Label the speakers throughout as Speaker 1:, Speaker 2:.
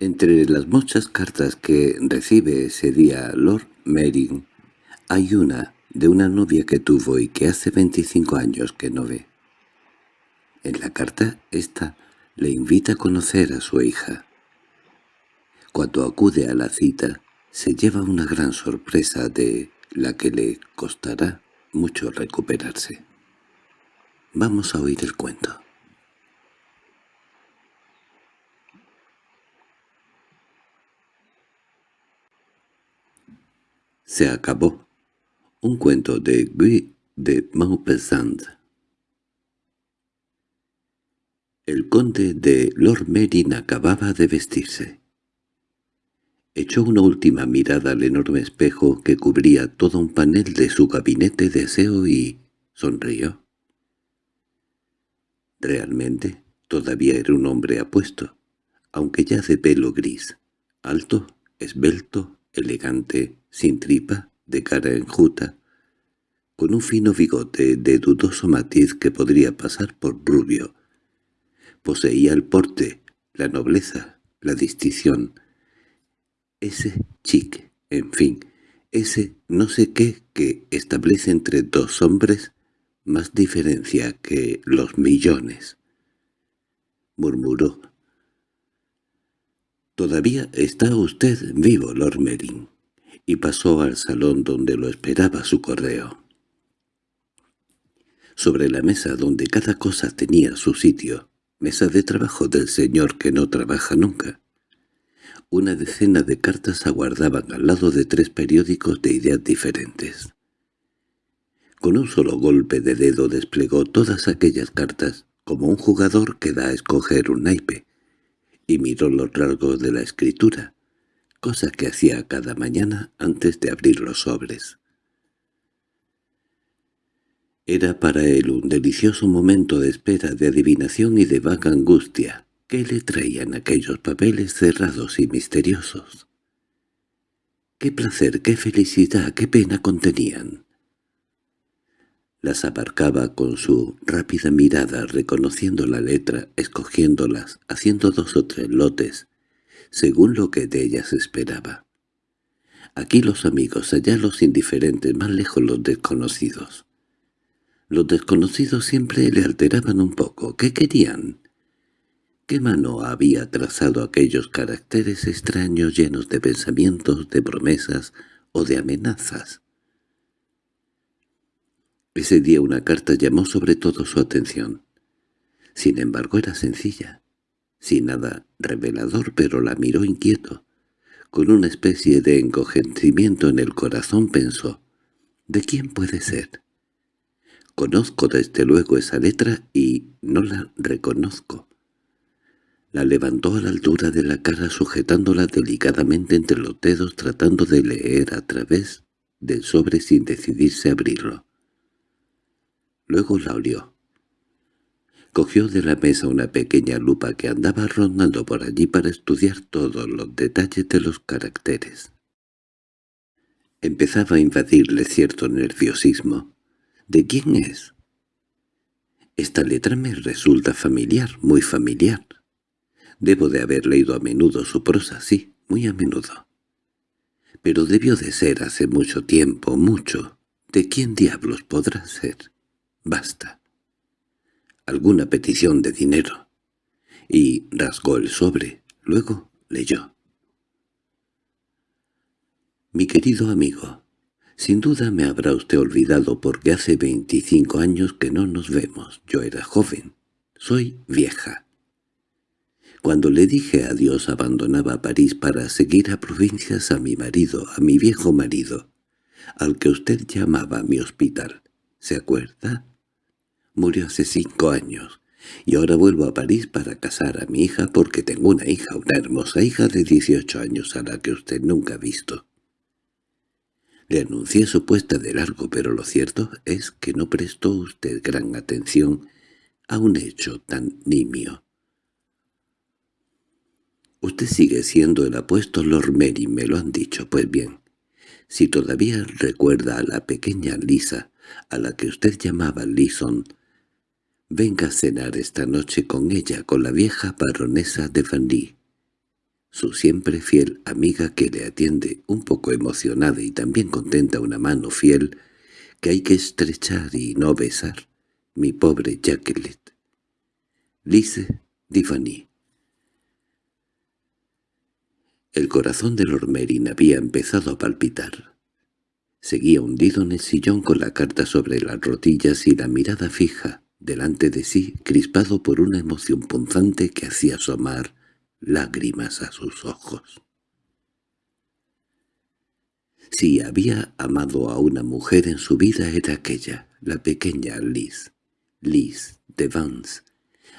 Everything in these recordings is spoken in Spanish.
Speaker 1: Entre las muchas cartas que recibe ese día Lord Mering, hay una de una novia que tuvo y que hace 25 años que no ve. En la carta esta le invita a conocer a su hija. Cuando acude a la cita, se lleva una gran sorpresa de la que le costará mucho recuperarse. Vamos a oír el cuento. Se acabó. Un cuento de Guy de Maupassant. El conde de Lord Merin acababa de vestirse. Echó una última mirada al enorme espejo que cubría todo un panel de su gabinete de aseo y sonrió. Realmente, todavía era un hombre apuesto, aunque ya de pelo gris, alto, esbelto, elegante, sin tripa, de cara enjuta, con un fino bigote de dudoso matiz que podría pasar por rubio. Poseía el porte, la nobleza, la distinción, ese chic, en fin, ese no sé qué que establece entre dos hombres más diferencia que los millones. Murmuró. «Todavía está usted vivo, Lord Merin», y pasó al salón donde lo esperaba su correo. Sobre la mesa donde cada cosa tenía su sitio, mesa de trabajo del señor que no trabaja nunca, una decena de cartas aguardaban al lado de tres periódicos de ideas diferentes. Con un solo golpe de dedo desplegó todas aquellas cartas, como un jugador que da a escoger un naipe, y miró los rasgos de la escritura, cosa que hacía cada mañana antes de abrir los sobres. Era para él un delicioso momento de espera, de adivinación y de vaga angustia, ¿Qué le traían aquellos papeles cerrados y misteriosos? ¿Qué placer, qué felicidad, qué pena contenían? Las abarcaba con su rápida mirada, reconociendo la letra, escogiéndolas, haciendo dos o tres lotes, según lo que de ellas esperaba. Aquí los amigos, allá los indiferentes, más lejos los desconocidos. Los desconocidos siempre le alteraban un poco. ¿Qué querían? ¿Qué mano había trazado aquellos caracteres extraños llenos de pensamientos, de promesas o de amenazas? Ese día una carta llamó sobre todo su atención. Sin embargo era sencilla, sin nada revelador, pero la miró inquieto. Con una especie de encogentimiento en el corazón pensó, ¿de quién puede ser? Conozco desde luego esa letra y no la reconozco. La levantó a la altura de la cara sujetándola delicadamente entre los dedos tratando de leer a través del sobre sin decidirse a abrirlo. Luego la olió. Cogió de la mesa una pequeña lupa que andaba rondando por allí para estudiar todos los detalles de los caracteres. Empezaba a invadirle cierto nerviosismo. ¿De quién es? Esta letra me resulta familiar, muy familiar. Debo de haber leído a menudo su prosa, sí, muy a menudo. Pero debió de ser hace mucho tiempo, mucho. ¿De quién diablos podrá ser? Basta. Alguna petición de dinero. Y rasgó el sobre. Luego leyó. Mi querido amigo, sin duda me habrá usted olvidado porque hace veinticinco años que no nos vemos. Yo era joven. Soy vieja. Cuando le dije adiós abandonaba París para seguir a provincias a mi marido, a mi viejo marido, al que usted llamaba mi hospital. ¿Se acuerda? Murió hace cinco años, y ahora vuelvo a París para casar a mi hija porque tengo una hija, una hermosa hija de dieciocho años a la que usted nunca ha visto. Le anuncié su puesta de largo, pero lo cierto es que no prestó usted gran atención a un hecho tan nimio. Usted sigue siendo el apuesto Lord Mary, me lo han dicho. Pues bien, si todavía recuerda a la pequeña Lisa, a la que usted llamaba Lison, venga a cenar esta noche con ella, con la vieja baronesa de Vandy. su siempre fiel amiga que le atiende, un poco emocionada y también contenta una mano fiel, que hay que estrechar y no besar, mi pobre Jacqueline. Lise Divani. El corazón de Lord Merin había empezado a palpitar. Seguía hundido en el sillón con la carta sobre las rodillas y la mirada fija, delante de sí, crispado por una emoción punzante que hacía asomar lágrimas a sus ojos. Si había amado a una mujer en su vida era aquella, la pequeña Liz, Liz de Vance,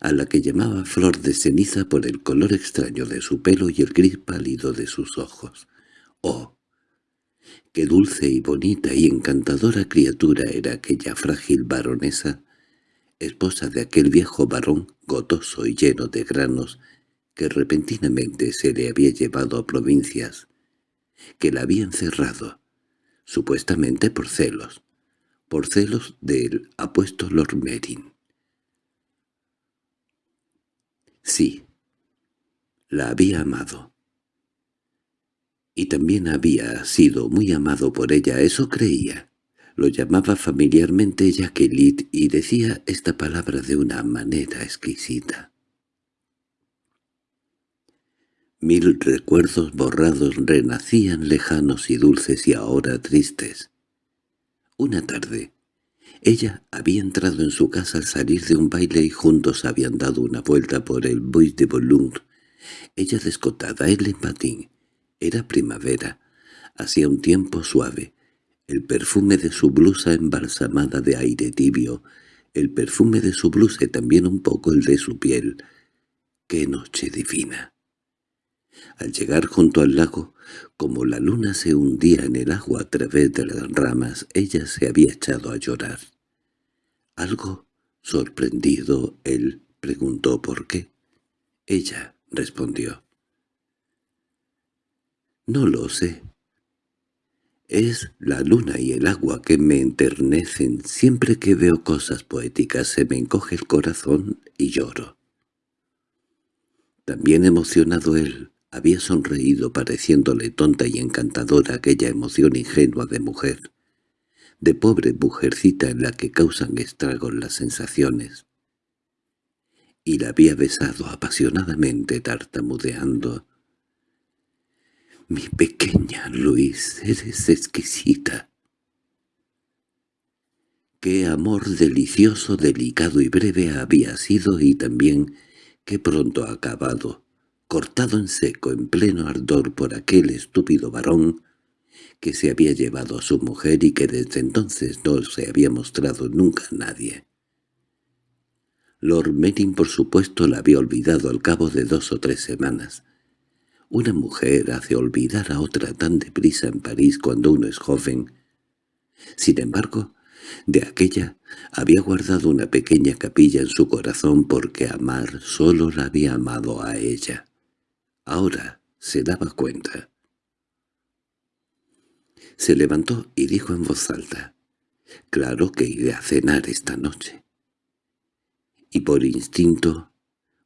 Speaker 1: a la que llamaba flor de ceniza por el color extraño de su pelo y el gris pálido de sus ojos. ¡Oh! Qué dulce y bonita y encantadora criatura era aquella frágil baronesa, esposa de aquel viejo varón gotoso y lleno de granos, que repentinamente se le había llevado a provincias, que la había encerrado, supuestamente por celos, por celos del apuesto Lord Merin. Sí, la había amado. Y también había sido muy amado por ella, eso creía. Lo llamaba familiarmente Jacqueline y decía esta palabra de una manera exquisita. Mil recuerdos borrados renacían lejanos y dulces y ahora tristes. Una tarde, ella había entrado en su casa al salir de un baile y juntos habían dado una vuelta por el Bois de Boulogne. Ella descotada, él en patín. Era primavera. Hacía un tiempo suave. El perfume de su blusa embalsamada de aire tibio, el perfume de su blusa y también un poco el de su piel. ¡Qué noche divina! Al llegar junto al lago, como la luna se hundía en el agua a través de las ramas, ella se había echado a llorar. Algo sorprendido, él preguntó por qué. Ella respondió. «No lo sé. Es la luna y el agua que me enternecen. Siempre que veo cosas poéticas se me encoge el corazón y lloro». También emocionado él, había sonreído pareciéndole tonta y encantadora aquella emoción ingenua de mujer, de pobre mujercita en la que causan estragos las sensaciones. Y la había besado apasionadamente tartamudeando. «Mi pequeña Luis, eres exquisita». Qué amor delicioso, delicado y breve había sido y también qué pronto acabado cortado en seco en pleno ardor por aquel estúpido varón que se había llevado a su mujer y que desde entonces no se había mostrado nunca a nadie. Lord Merin por supuesto la había olvidado al cabo de dos o tres semanas. Una mujer hace olvidar a otra tan deprisa en París cuando uno es joven. Sin embargo, de aquella había guardado una pequeña capilla en su corazón porque amar solo la había amado a ella. Ahora se daba cuenta. Se levantó y dijo en voz alta, «Claro que iré a cenar esta noche». Y por instinto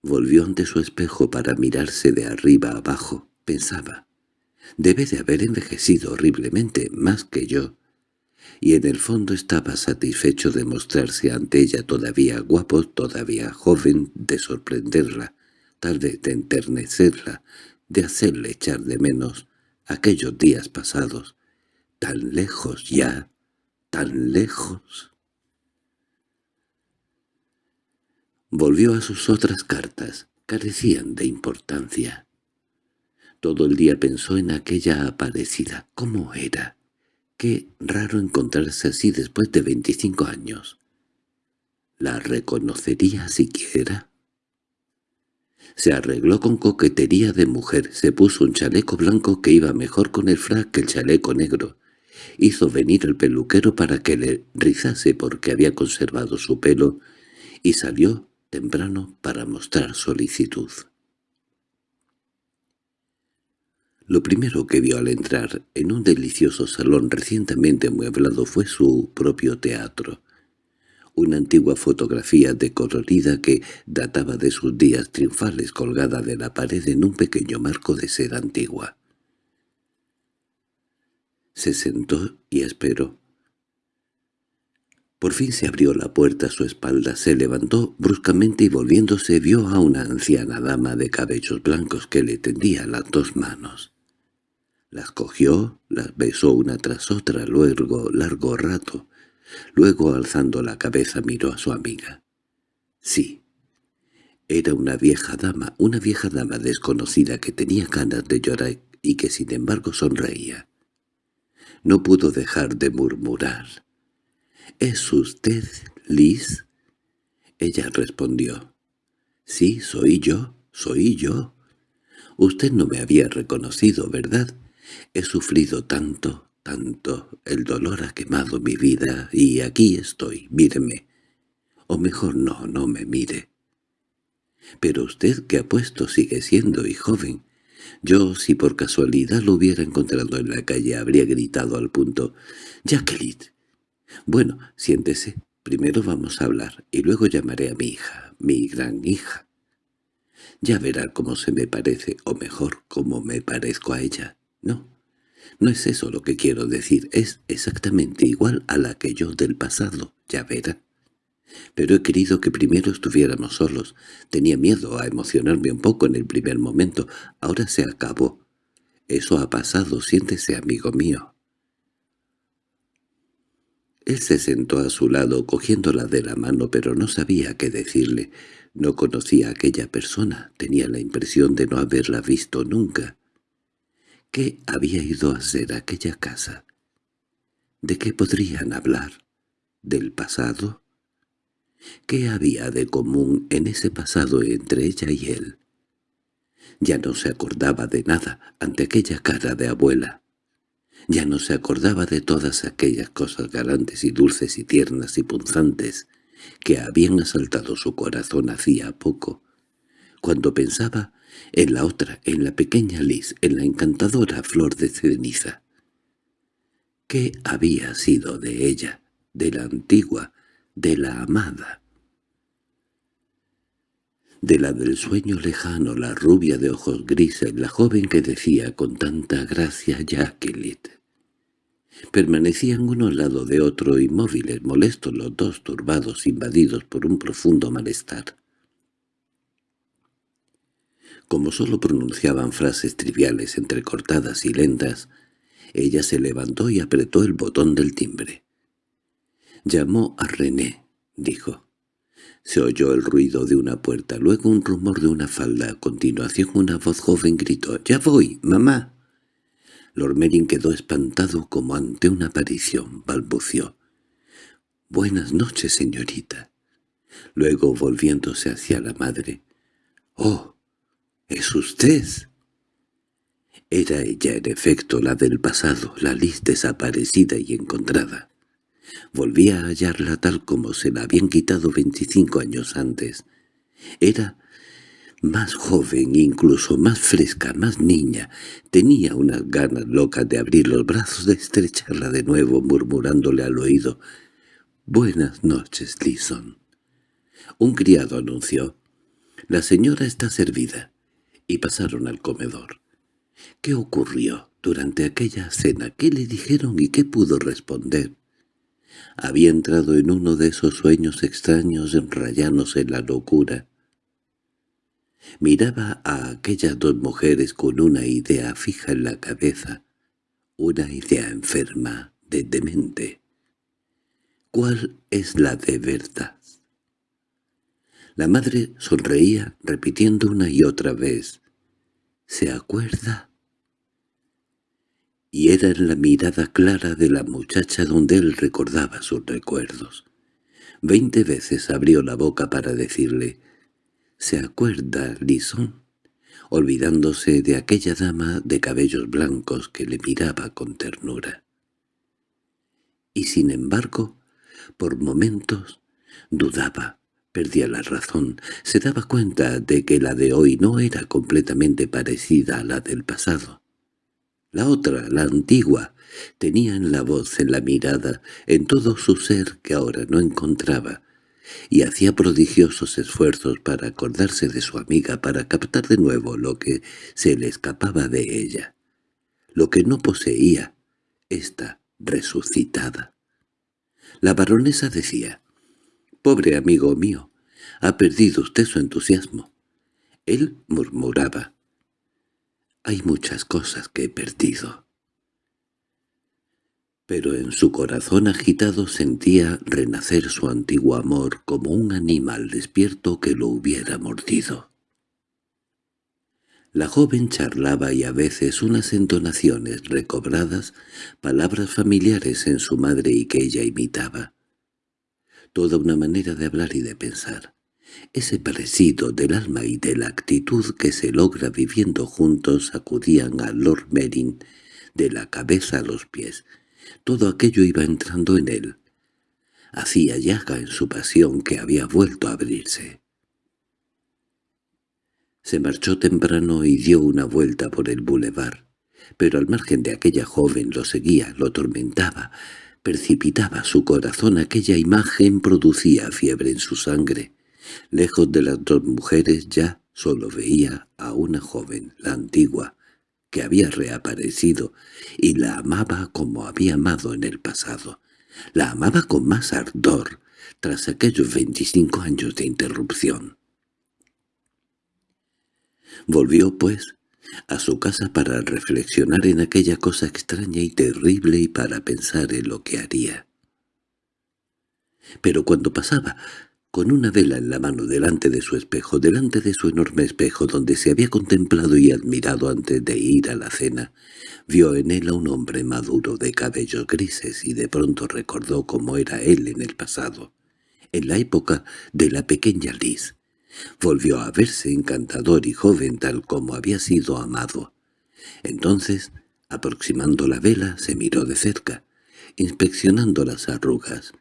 Speaker 1: volvió ante su espejo para mirarse de arriba abajo. Pensaba, «Debe de haber envejecido horriblemente más que yo». Y en el fondo estaba satisfecho de mostrarse ante ella todavía guapo, todavía joven, de sorprenderla, tal vez de enternecerla, de hacerle echar de menos aquellos días pasados, tan lejos ya, tan lejos. Volvió a sus otras cartas, carecían de importancia. Todo el día pensó en aquella aparecida, cómo era. Qué raro encontrarse así después de veinticinco años. ¿La reconocería siquiera? Se arregló con coquetería de mujer, se puso un chaleco blanco que iba mejor con el frac que el chaleco negro. Hizo venir el peluquero para que le rizase porque había conservado su pelo y salió temprano para mostrar solicitud. Lo primero que vio al entrar en un delicioso salón recientemente amueblado fue su propio teatro, una antigua fotografía decolorida que databa de sus días triunfales colgada de la pared en un pequeño marco de seda antigua. Se sentó y esperó. Por fin se abrió la puerta a su espalda, se levantó bruscamente y volviéndose vio a una anciana dama de cabellos blancos que le tendía las dos manos. Las cogió, las besó una tras otra luego largo rato. Luego, alzando la cabeza, miró a su amiga. Sí, era una vieja dama, una vieja dama desconocida que tenía ganas de llorar y que sin embargo sonreía. No pudo dejar de murmurar. —¿Es usted Liz? Ella respondió. —Sí, soy yo, soy yo. Usted no me había reconocido, ¿verdad? He sufrido tanto, tanto, el dolor ha quemado mi vida, y aquí estoy, míreme. O mejor no, no me mire. Pero usted que ha puesto sigue siendo y joven. Yo, si por casualidad lo hubiera encontrado en la calle, habría gritado al punto, «Jacqueline, bueno, siéntese. Primero vamos a hablar, y luego llamaré a mi hija, mi gran hija. Ya verá cómo se me parece, o mejor, cómo me parezco a ella. No, no es eso lo que quiero decir, es exactamente igual a la que yo del pasado, ya verá. Pero he querido que primero estuviéramos solos. Tenía miedo a emocionarme un poco en el primer momento. Ahora se acabó. Eso ha pasado, siéntese, amigo mío. Él se sentó a su lado cogiéndola de la mano, pero no sabía qué decirle. No conocía a aquella persona, tenía la impresión de no haberla visto nunca. ¿Qué había ido a hacer aquella casa? ¿De qué podrían hablar? ¿Del pasado? ¿Qué había de común en ese pasado entre ella y él? Ya no se acordaba de nada ante aquella cara de abuela. Ya no se acordaba de todas aquellas cosas galantes y dulces y tiernas y punzantes que habían asaltado su corazón hacía poco, cuando pensaba en la otra, en la pequeña Liz, en la encantadora flor de ceniza. ¿Qué había sido de ella, de la antigua, de la amada? De la del sueño lejano, la rubia de ojos grises, la joven que decía con tanta gracia Jacqueline. Permanecían uno al lado de otro inmóviles, molestos los dos, turbados, invadidos por un profundo malestar. Como sólo pronunciaban frases triviales entrecortadas y lentas, ella se levantó y apretó el botón del timbre. Llamó a René, dijo. Se oyó el ruido de una puerta, luego un rumor de una falda. A continuación una voz joven gritó, «¡Ya voy, mamá!». Lord Merin quedó espantado como ante una aparición, balbució. «Buenas noches, señorita». Luego, volviéndose hacia la madre, «¡Oh! —¿Es usted? Era ella, en efecto, la del pasado, la Liz desaparecida y encontrada. Volvía a hallarla tal como se la habían quitado veinticinco años antes. Era más joven, incluso más fresca, más niña. Tenía unas ganas locas de abrir los brazos, de estrecharla de nuevo, murmurándole al oído, «Buenas noches, Lison». Un criado anunció, «La señora está servida» y pasaron al comedor. ¿Qué ocurrió durante aquella cena? ¿Qué le dijeron y qué pudo responder? Había entrado en uno de esos sueños extraños enrayanos en la locura. Miraba a aquellas dos mujeres con una idea fija en la cabeza, una idea enferma, de demente. ¿Cuál es la de verdad? La madre sonreía, repitiendo una y otra vez. ¿Se acuerda? Y era en la mirada clara de la muchacha donde él recordaba sus recuerdos. Veinte veces abrió la boca para decirle, «¿Se acuerda, Lison?» olvidándose de aquella dama de cabellos blancos que le miraba con ternura. Y sin embargo, por momentos, dudaba, Perdía la razón. Se daba cuenta de que la de hoy no era completamente parecida a la del pasado. La otra, la antigua, tenía en la voz, en la mirada, en todo su ser que ahora no encontraba, y hacía prodigiosos esfuerzos para acordarse de su amiga, para captar de nuevo lo que se le escapaba de ella, lo que no poseía, esta resucitada. La baronesa decía, «Pobre amigo mío, ha perdido usted su entusiasmo». Él murmuraba, «Hay muchas cosas que he perdido» pero en su corazón agitado sentía renacer su antiguo amor como un animal despierto que lo hubiera mordido. La joven charlaba y a veces unas entonaciones recobradas, palabras familiares en su madre y que ella imitaba. Toda una manera de hablar y de pensar. Ese parecido del alma y de la actitud que se logra viviendo juntos sacudían a Lord Merin de la cabeza a los pies, todo aquello iba entrando en él. Hacía llaga en su pasión que había vuelto a abrirse. Se marchó temprano y dio una vuelta por el bulevar, pero al margen de aquella joven lo seguía, lo tormentaba, precipitaba su corazón aquella imagen producía fiebre en su sangre. Lejos de las dos mujeres ya solo veía a una joven, la antigua, que había reaparecido, y la amaba como había amado en el pasado. La amaba con más ardor, tras aquellos veinticinco años de interrupción. Volvió, pues, a su casa para reflexionar en aquella cosa extraña y terrible y para pensar en lo que haría. Pero cuando pasaba con una vela en la mano delante de su espejo, delante de su enorme espejo donde se había contemplado y admirado antes de ir a la cena, vio en él a un hombre maduro de cabellos grises y de pronto recordó cómo era él en el pasado, en la época de la pequeña Liz. Volvió a verse encantador y joven tal como había sido amado. Entonces, aproximando la vela, se miró de cerca, inspeccionando las arrugas,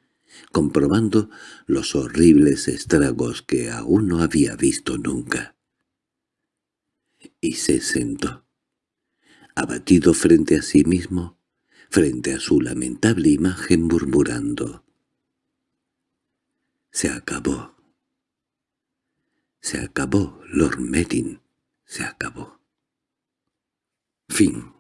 Speaker 1: comprobando los horribles estragos que aún no había visto nunca. Y se sentó, abatido frente a sí mismo, frente a su lamentable imagen murmurando. Se acabó. Se acabó, Lord Merin, se acabó. Fin